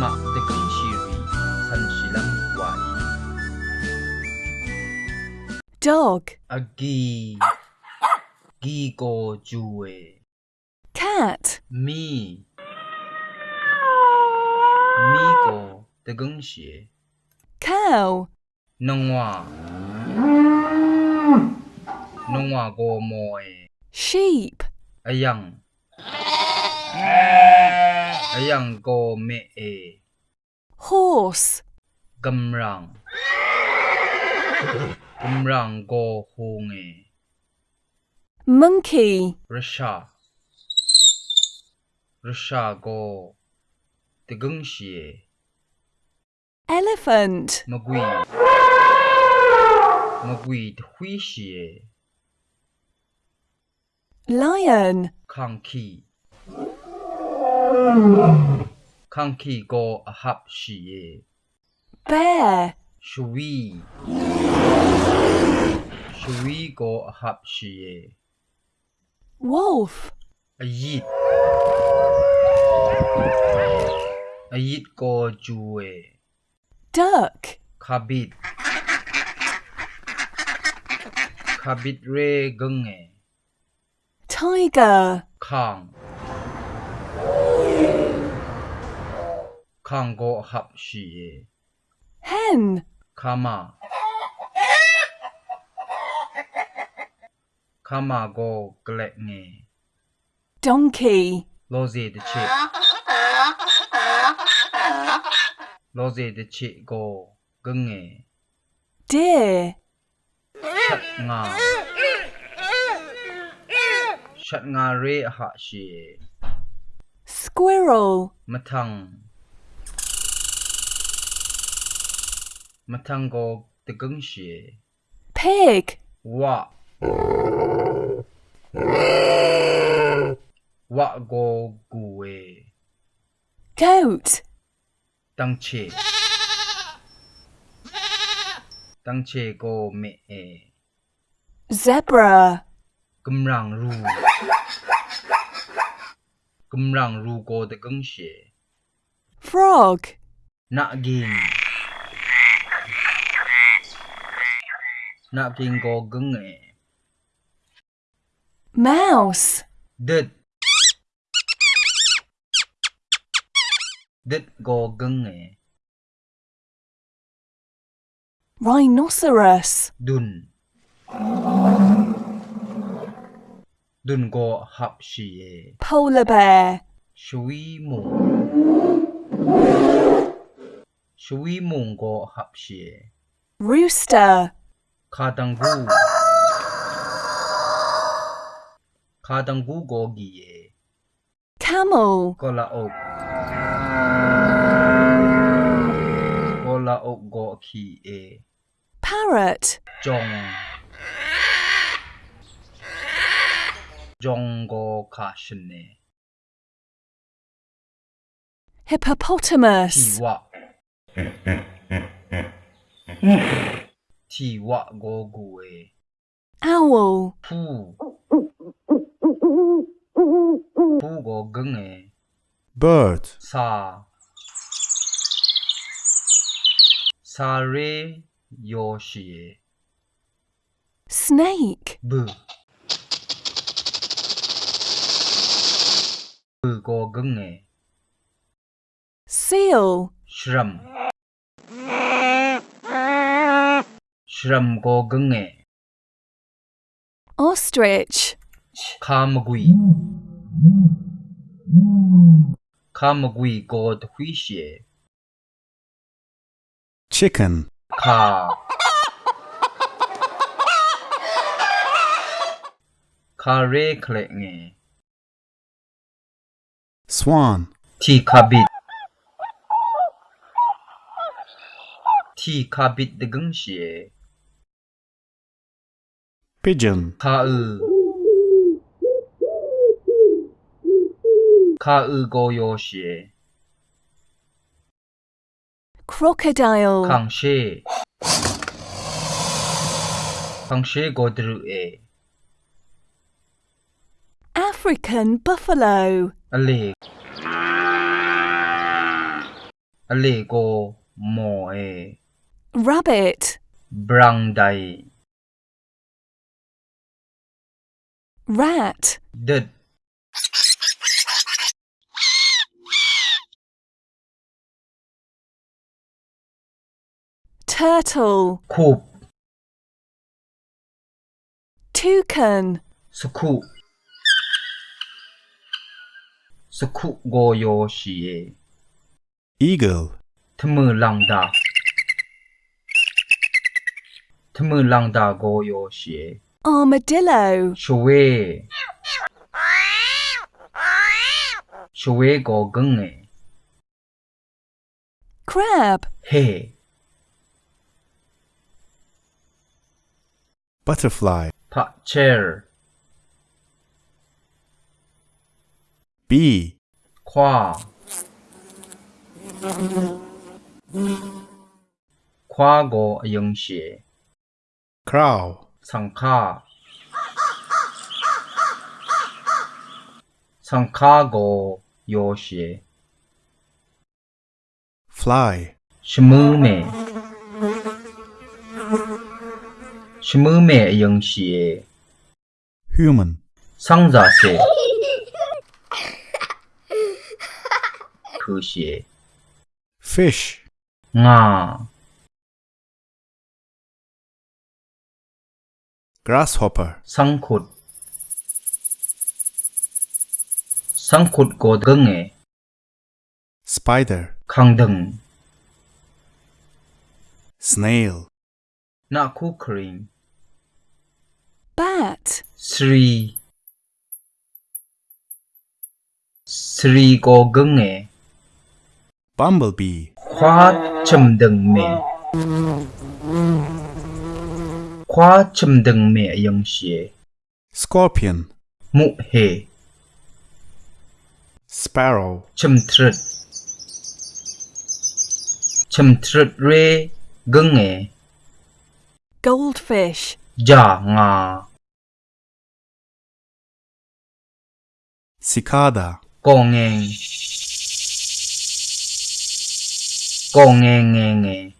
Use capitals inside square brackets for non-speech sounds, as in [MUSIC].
mak de gung shiri san shilam wai dog, agi gi go juwe cat, mi mi go de gung xie cow, nongwa. Nongwa go moe. Sheep, ayang ayang go me e horse, gamrang gamrang go hung e monkey, rasha rasha go de gung xie elephant, magui. Magui hui xie lion, khang ki khang ki go a hap xie bear, shui. Shui go a hap xie wolf, a yit a yit go juwe. Duck, khabit khabit re gunge tiger, khang khang go hap xie hen, kama kama go glek nge donkey, loze de che loze de che go gunge deer, chat nga chat nga re ha shi squirrel, Mà thằng cô tự cứng xì Pig! Wạ Wạ cô gù Goat! Tăng chê Tăng chê cô mẹ Zebra! Câm ràng rù Câm ràng rù cô tự cứng xì Frog! Nạ ghiền na go gung e mouse, đứt đứt go gung e eh? rhinoceros, dun. Dun go shi e polar bear, shui mu. Shui mu go shi e rooster, kha dang gu kha dang gu go gi e camel, ko la ok. Ko la ok go khi e. Parrot, jong. Jong go ka shin ne ti hippopotamus, wa [LAUGHS] ti wa go gu e. Owl, pu pu go gung e bird, sa. Sa re yo shi e snake, bu bu go gung e seal, shram shram go gung e ostrich, kamagui kamagui go hui xie chicken, ka. Ka re kle nge swan, ti kabit ti kabit de gung xie Pigeon. 가을 yoshi. crocodile. 강시 강시 고드르에 African buffalo. 알리 알리고 모에 rabbit. 브랑다이 Rat. The. Turtle. Coop. Toucan. Suku. Suku goyoshi. Eagle. Tmulangda. Tmulangda goyoshi. Armadillo. Shwe. Shwe go gung. Crab. Hey. Butterfly. Chair. Bee. Qua. Qua go yung shi. Crow. สังฆาสังฆาโกโยเช fly, ชมือเมชมือเมยังเช human, สังซาเซคือเช fish, งา grasshopper. Sangkut. Sangkut go gunge spider. Kangdung snail. Na kukring bat. Sri. Sri go gunge bumblebee. Khoa chum me khóa châm đừng mẹ dòng xế. Scorpion. Mụ hề. Sparrow. Châm trật Châm trật rê gưng nghệ Goldfish. Già ngà Cicada. Cô nghe Cô nghe nghe nghe